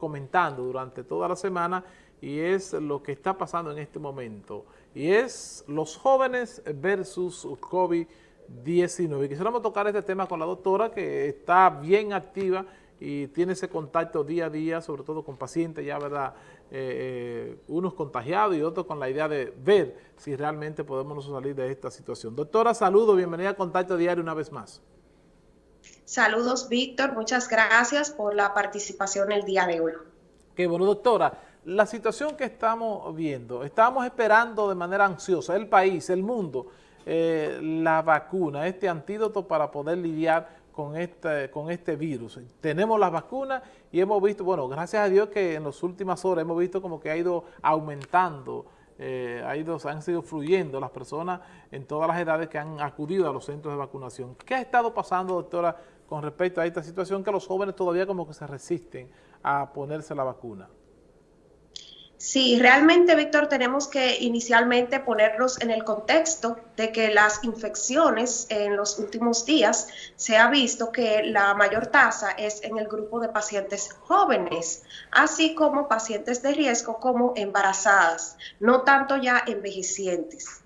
comentando durante toda la semana y es lo que está pasando en este momento. Y es los jóvenes versus COVID-19. Quisiéramos tocar este tema con la doctora que está bien activa y tiene ese contacto día a día, sobre todo con pacientes ya, ¿verdad? Eh, eh, unos contagiados y otros con la idea de ver si realmente podemos salir de esta situación. Doctora, saludo, bienvenida a Contacto Diario una vez más. Saludos, Víctor. Muchas gracias por la participación el día de hoy. Qué bueno, doctora. La situación que estamos viendo, estamos esperando de manera ansiosa, el país, el mundo, eh, la vacuna, este antídoto para poder lidiar con este, con este virus. Tenemos las vacunas y hemos visto, bueno, gracias a Dios que en las últimas horas hemos visto como que ha ido aumentando eh, ha ido, han sido fluyendo las personas en todas las edades que han acudido a los centros de vacunación. ¿Qué ha estado pasando, doctora, con respecto a esta situación que los jóvenes todavía como que se resisten a ponerse la vacuna? Sí, realmente, Víctor, tenemos que inicialmente ponernos en el contexto de que las infecciones en los últimos días se ha visto que la mayor tasa es en el grupo de pacientes jóvenes, así como pacientes de riesgo como embarazadas, no tanto ya envejecientes.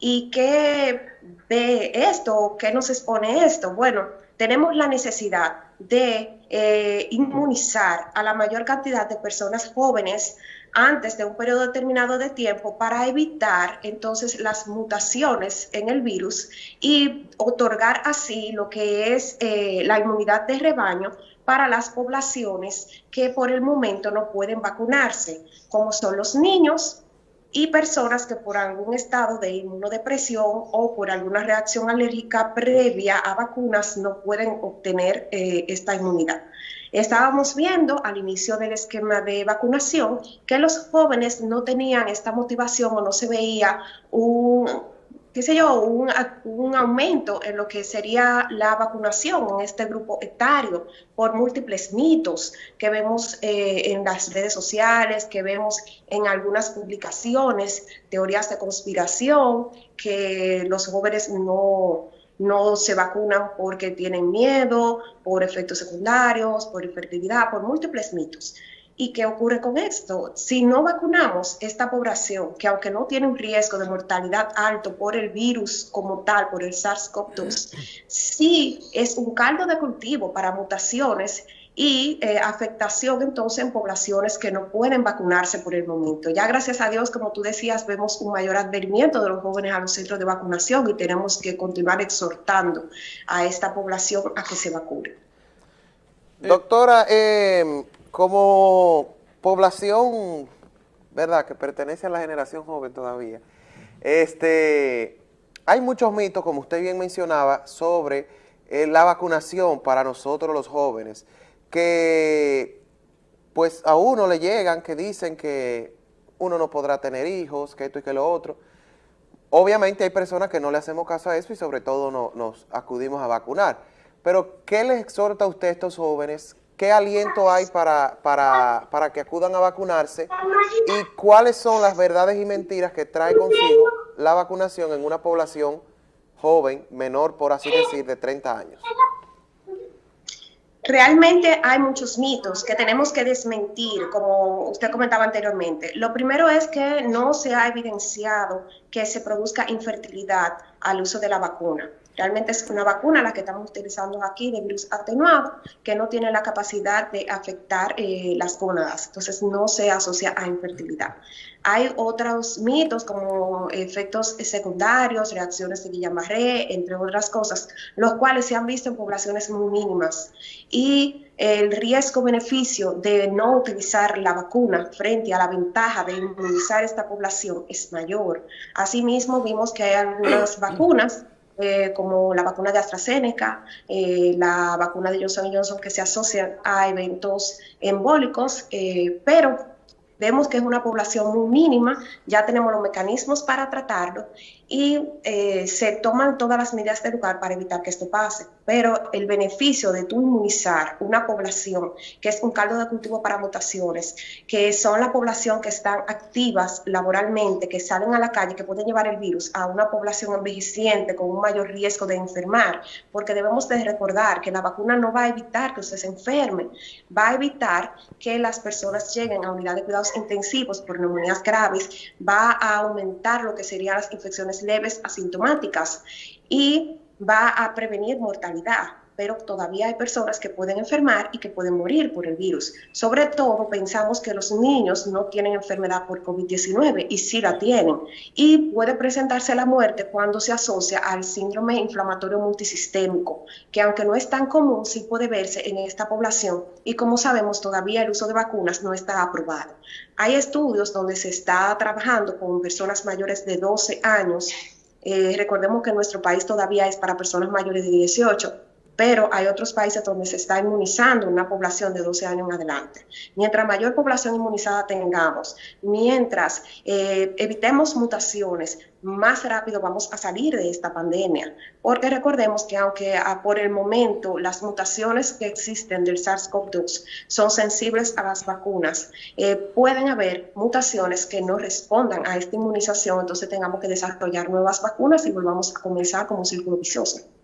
¿Y qué ve esto? ¿Qué nos expone esto? Bueno, tenemos la necesidad de eh, inmunizar a la mayor cantidad de personas jóvenes antes de un periodo determinado de tiempo para evitar entonces las mutaciones en el virus y otorgar así lo que es eh, la inmunidad de rebaño para las poblaciones que por el momento no pueden vacunarse, como son los niños y personas que por algún estado de inmunodepresión o por alguna reacción alérgica previa a vacunas no pueden obtener eh, esta inmunidad. Estábamos viendo al inicio del esquema de vacunación que los jóvenes no tenían esta motivación o no se veía un, qué sé yo, un, aumento en lo que sería la vacunación en este grupo etario por múltiples mitos que vemos eh, en las redes sociales, que vemos en algunas publicaciones, teorías de conspiración, que los jóvenes no no se vacunan porque tienen miedo, por efectos secundarios, por infertilidad, por múltiples mitos. ¿Y qué ocurre con esto? Si no vacunamos esta población, que aunque no tiene un riesgo de mortalidad alto por el virus como tal, por el SARS-CoV-2, sí es un caldo de cultivo para mutaciones y eh, afectación entonces en poblaciones que no pueden vacunarse por el momento. Ya gracias a Dios, como tú decías, vemos un mayor advenimiento de los jóvenes a los centros de vacunación y tenemos que continuar exhortando a esta población a que se vacune. Doctora, eh, como población, ¿verdad?, que pertenece a la generación joven todavía, este, hay muchos mitos, como usted bien mencionaba, sobre eh, la vacunación para nosotros los jóvenes que pues a uno le llegan que dicen que uno no podrá tener hijos, que esto y que lo otro. Obviamente hay personas que no le hacemos caso a eso y sobre todo no, nos acudimos a vacunar. Pero, ¿qué les exhorta a usted a estos jóvenes? ¿Qué aliento hay para, para, para que acudan a vacunarse? ¿Y cuáles son las verdades y mentiras que trae consigo la vacunación en una población joven, menor, por así decir, de 30 años? Realmente hay muchos mitos que tenemos que desmentir, como usted comentaba anteriormente. Lo primero es que no se ha evidenciado que se produzca infertilidad al uso de la vacuna. Realmente es una vacuna la que estamos utilizando aquí de virus atenuado que no tiene la capacidad de afectar eh, las gónadas, entonces no se asocia a infertilidad. Hay otros mitos como efectos secundarios, reacciones de Guillain-Barré, entre otras cosas, los cuales se han visto en poblaciones muy mínimas y el riesgo-beneficio de no utilizar la vacuna frente a la ventaja de inmunizar esta población es mayor. Asimismo, vimos que hay algunas vacunas eh, como la vacuna de AstraZeneca, eh, la vacuna de Johnson Johnson, que se asocian a eventos embólicos, eh, pero vemos que es una población muy mínima, ya tenemos los mecanismos para tratarlo y eh, se toman todas las medidas de lugar para evitar que esto pase. Pero el beneficio de tú inmunizar una población que es un caldo de cultivo para mutaciones, que son la población que están activas laboralmente, que salen a la calle, que pueden llevar el virus a una población envejeciente con un mayor riesgo de enfermar, porque debemos de recordar que la vacuna no va a evitar que usted se enferme, va a evitar que las personas lleguen a unidades de cuidados intensivos por neumonías graves, va a aumentar lo que serían las infecciones leves asintomáticas y va a prevenir mortalidad pero todavía hay personas que pueden enfermar y que pueden morir por el virus. Sobre todo pensamos que los niños no tienen enfermedad por COVID-19 y sí la tienen. Y puede presentarse la muerte cuando se asocia al síndrome inflamatorio multisistémico, que aunque no es tan común, sí puede verse en esta población y como sabemos todavía el uso de vacunas no está aprobado. Hay estudios donde se está trabajando con personas mayores de 12 años. Eh, recordemos que nuestro país todavía es para personas mayores de 18 pero hay otros países donde se está inmunizando una población de 12 años en adelante. Mientras mayor población inmunizada tengamos, mientras eh, evitemos mutaciones, más rápido vamos a salir de esta pandemia. Porque recordemos que aunque ah, por el momento las mutaciones que existen del SARS-CoV-2 son sensibles a las vacunas, eh, pueden haber mutaciones que no respondan a esta inmunización, entonces tengamos que desarrollar nuevas vacunas y volvamos a comenzar como un círculo vicioso.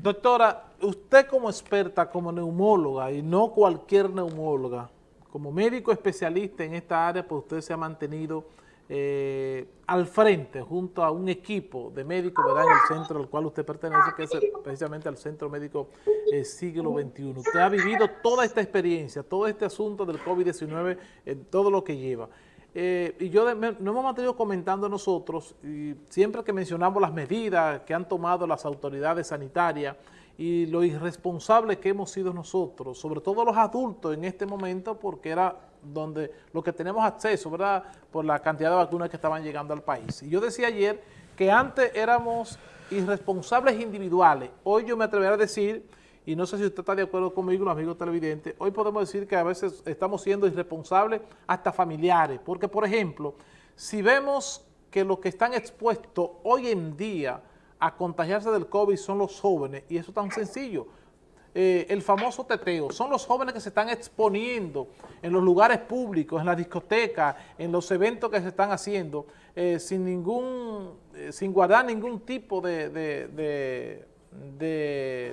Doctora, usted como experta, como neumóloga, y no cualquier neumóloga, como médico especialista en esta área, pues usted se ha mantenido eh, al frente junto a un equipo de médicos ¿verdad? en el centro al cual usted pertenece, que es precisamente al Centro Médico eh, Siglo XXI. Usted ha vivido toda esta experiencia, todo este asunto del COVID-19, en todo lo que lleva. Eh, y yo nos hemos mantenido comentando nosotros, y siempre que mencionamos las medidas que han tomado las autoridades sanitarias y lo irresponsable que hemos sido nosotros, sobre todo los adultos en este momento, porque era donde lo que tenemos acceso, ¿verdad?, por la cantidad de vacunas que estaban llegando al país. Y yo decía ayer que antes éramos irresponsables individuales, hoy yo me atrevería a decir y no sé si usted está de acuerdo conmigo, los amigos televidentes, hoy podemos decir que a veces estamos siendo irresponsables hasta familiares, porque por ejemplo, si vemos que los que están expuestos hoy en día a contagiarse del COVID son los jóvenes, y eso es tan sencillo, eh, el famoso teteo, son los jóvenes que se están exponiendo en los lugares públicos, en las discotecas, en los eventos que se están haciendo, eh, sin ningún, eh, sin guardar ningún tipo de de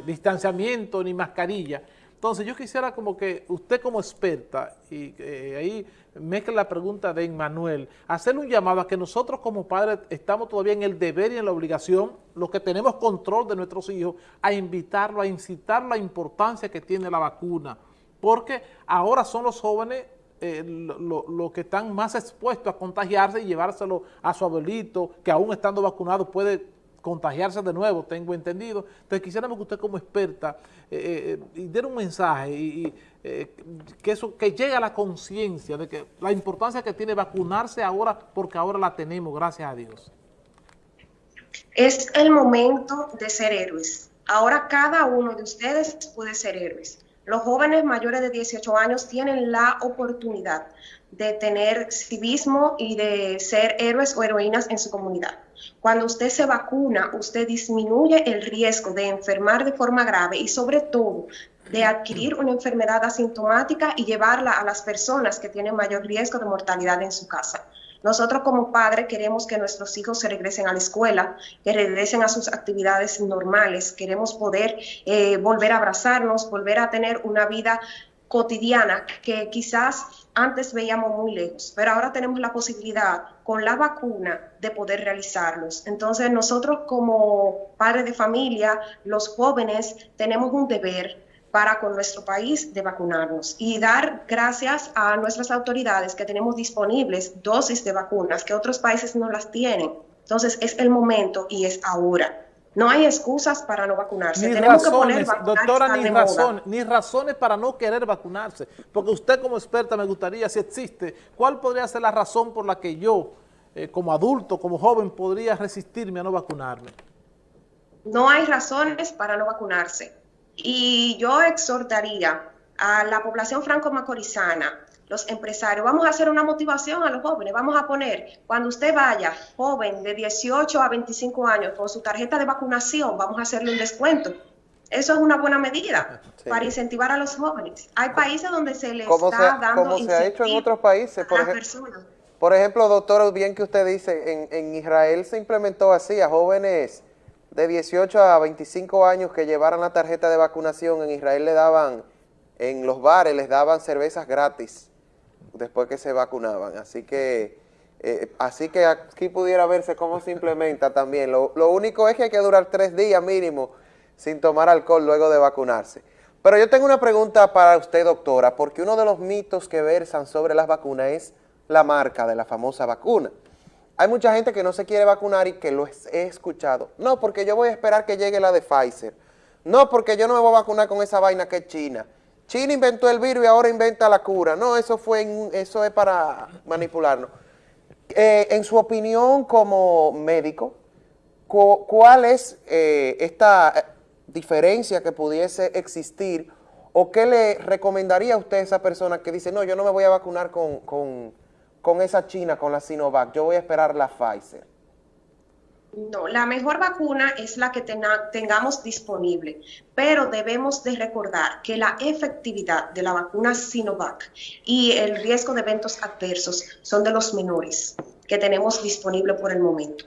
distanciamiento ni mascarilla. Entonces yo quisiera como que usted como experta, y eh, ahí mezcla la pregunta de Emmanuel, hacerle un llamado a que nosotros como padres estamos todavía en el deber y en la obligación, los que tenemos control de nuestros hijos, a invitarlo, a incitar la importancia que tiene la vacuna, porque ahora son los jóvenes eh, los que están más expuestos a contagiarse y llevárselo a su abuelito, que aún estando vacunado puede contagiarse de nuevo, tengo entendido. Entonces quisiéramos que usted como experta eh, eh, y un mensaje y, eh, que eso que llegue a la conciencia de que la importancia que tiene vacunarse ahora porque ahora la tenemos, gracias a Dios. Es el momento de ser héroes. Ahora cada uno de ustedes puede ser héroes. Los jóvenes mayores de 18 años tienen la oportunidad de tener civismo y de ser héroes o heroínas en su comunidad. Cuando usted se vacuna, usted disminuye el riesgo de enfermar de forma grave y sobre todo de adquirir una enfermedad asintomática y llevarla a las personas que tienen mayor riesgo de mortalidad en su casa. Nosotros como padres queremos que nuestros hijos se regresen a la escuela, que regresen a sus actividades normales, queremos poder eh, volver a abrazarnos, volver a tener una vida cotidiana que quizás antes veíamos muy lejos, pero ahora tenemos la posibilidad con la vacuna de poder realizarlos. Entonces nosotros como padres de familia, los jóvenes, tenemos un deber para con nuestro país de vacunarnos y dar gracias a nuestras autoridades que tenemos disponibles dosis de vacunas que otros países no las tienen. Entonces es el momento y es ahora. No hay excusas para no vacunarse. Ni razones, doctora, ni, razón, ni razones para no querer vacunarse. Porque usted como experta me gustaría, si existe, ¿cuál podría ser la razón por la que yo, eh, como adulto, como joven, podría resistirme a no vacunarme? No hay razones para no vacunarse. Y yo exhortaría a la población franco-macorizana los empresarios, vamos a hacer una motivación a los jóvenes, vamos a poner, cuando usted vaya, joven de 18 a 25 años, con su tarjeta de vacunación, vamos a hacerle un descuento. Eso es una buena medida para incentivar a los jóvenes. Hay países donde se les está dando Como se ha hecho en otros países, por, ejemplo, por ejemplo, doctor, bien que usted dice, en, en Israel se implementó así a jóvenes de 18 a 25 años que llevaran la tarjeta de vacunación, en Israel le daban, en los bares les daban cervezas gratis después que se vacunaban. Así que eh, así que aquí pudiera verse cómo se implementa también. Lo, único es que hay que durar tres días mínimo sin tomar alcohol luego de vacunarse. Pero yo tengo una pregunta para usted, doctora, porque uno de los mitos que versan sobre las vacunas es la marca de la famosa vacuna. Hay mucha gente que no se quiere vacunar y que lo he escuchado. No, porque yo voy a esperar que llegue la de Pfizer. No, porque yo no me voy a vacunar con esa vaina que es China. China inventó el virus y ahora inventa la cura. No, eso fue eso es para manipularnos. Eh, en su opinión como médico, ¿cuál es eh, esta eh, diferencia que pudiese existir o qué le recomendaría a usted a esa persona que dice, no, yo no me voy a vacunar con, con, con esa China, con la Sinovac, yo voy a esperar la Pfizer? No, la mejor vacuna es la que tengamos disponible, pero debemos de recordar que la efectividad de la vacuna Sinovac y el riesgo de eventos adversos son de los menores que tenemos disponible por el momento.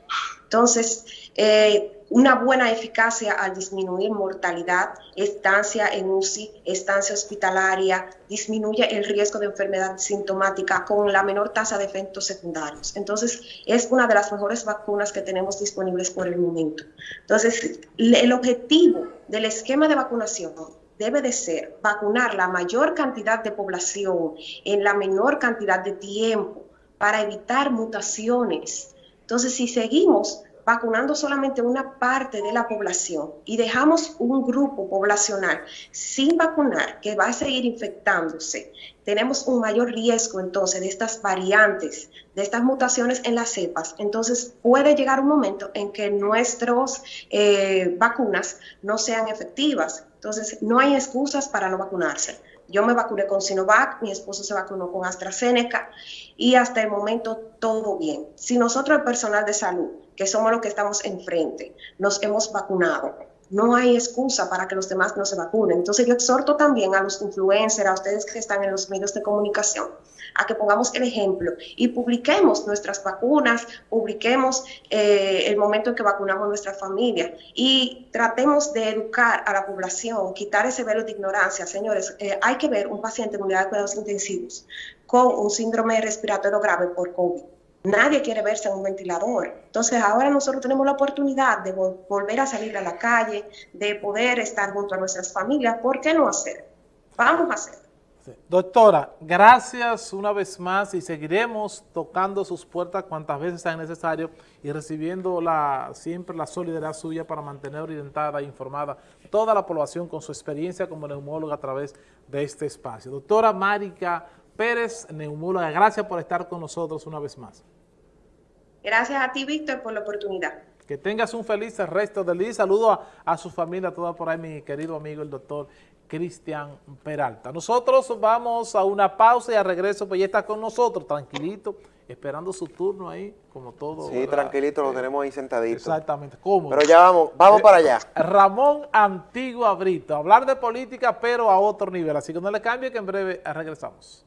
Entonces, eh, una buena eficacia al disminuir mortalidad, estancia en UCI, estancia hospitalaria, disminuye el riesgo de enfermedad sintomática con la menor tasa de efectos secundarios. Entonces, es una de las mejores vacunas que tenemos disponibles por el momento. Entonces, el objetivo del esquema de vacunación debe de ser vacunar la mayor cantidad de población en la menor cantidad de tiempo para evitar mutaciones. Entonces, si seguimos vacunando solamente una parte de la población y dejamos un grupo poblacional sin vacunar que va a seguir infectándose, tenemos un mayor riesgo entonces de estas variantes, de estas mutaciones en las cepas. Entonces puede llegar un momento en que nuestras eh, vacunas no sean efectivas. Entonces no hay excusas para no vacunarse. Yo me vacuné con Sinovac, mi esposo se vacunó con AstraZeneca y hasta el momento todo bien. Si nosotros, el personal de salud, que somos los que estamos enfrente, nos hemos vacunado, no hay excusa para que los demás no se vacunen. Entonces yo exhorto también a los influencers, a ustedes que están en los medios de comunicación, a que pongamos el ejemplo y publiquemos nuestras vacunas, publiquemos eh, el momento en que vacunamos nuestra familia y tratemos de educar a la población, quitar ese velo de ignorancia. Señores, eh, hay que ver un paciente en unidad de cuidados intensivos con un síndrome respiratorio grave por COVID Nadie quiere verse en un ventilador. Entonces ahora nosotros tenemos la oportunidad de volver a salir a la calle, de poder estar junto a nuestras familias. ¿Por qué no hacer? Vamos a hacer. Doctora, gracias una vez más y seguiremos tocando sus puertas cuantas veces sea necesario y recibiendo la, siempre la solidaridad suya para mantener orientada e informada toda la población con su experiencia como neumóloga a través de este espacio. Doctora Marica Pérez, neumóloga, gracias por estar con nosotros una vez más. Gracias a ti, Víctor, por la oportunidad. Que tengas un feliz resto del día. Saludo a, su familia, toda por ahí, mi querido amigo, el doctor Cristian Peralta. Nosotros vamos a una pausa y a regreso, pues ya está con nosotros, tranquilito, esperando su turno ahí, como todo. Sí, tranquilito, lo tenemos ahí sentadito. Exactamente, cómodo. Pero ya vamos, vamos para allá. Ramón Antigua Brito, hablar de política, pero a otro nivel. Así que no le cambie, que en breve regresamos.